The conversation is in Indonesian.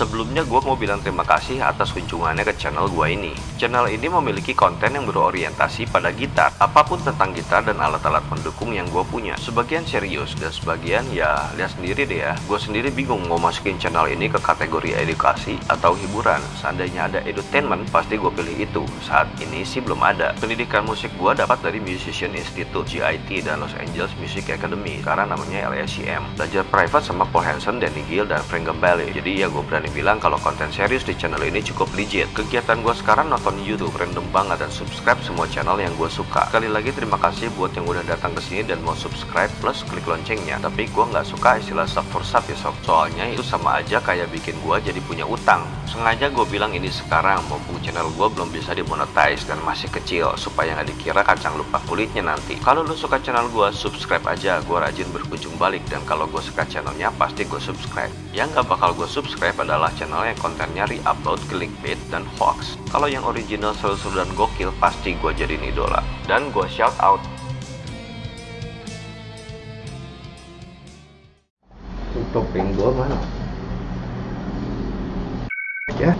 Sebelumnya gue mau bilang terima kasih atas kunjungannya ke channel gue ini. Channel ini memiliki konten yang berorientasi pada gitar, apa pun tentang gitar dan alat-alat pendukung yang gue punya. Sebagian serius dan sebagian ya lihat sendiri deh ya. Gue sendiri bingung mau masukin channel ini ke kategori edukasi atau hiburan. Seandainya ada edutainment pasti gue pilih itu. Saat ini sih belum ada. Pendidikan musik gue dapat dari Musician Institute, GIT, dan Los Angeles Music Academy. Sekarang namanya LSCM. Belajar private sama Paul Hansen, Danny Gill, dan Frank Gambale. Jadi ya gue berani bilang kalau konten serius di channel ini cukup legit. Kegiatan gue sekarang nonton YouTube random banget dan subscribe semua channel yang gue suka. Sekali lagi terima kasih buat yang udah datang ke sini dan mau subscribe plus klik loncengnya. Tapi gue nggak suka istilah sub for sub ya sob. Soalnya itu sama aja kayak bikin gue jadi punya utang. Sengaja gue bilang ini sekarang, mumpung channel gue belum bisa dimonetize dan masih kecil supaya nggak dikira kacang lupa kulitnya nanti. Kalau lo suka channel gue, subscribe aja. Gue rajin berkunjung balik dan kalau gue suka channelnya pasti gue subscribe. Yang nggak bakal gue subscribe adalah channel yang kontennya re-upload clickbait dan hoax. Kalau yang original seru-seru dan gokil pasti gue jadiin idola. Dan gue shout out topeng gue mana? Ya.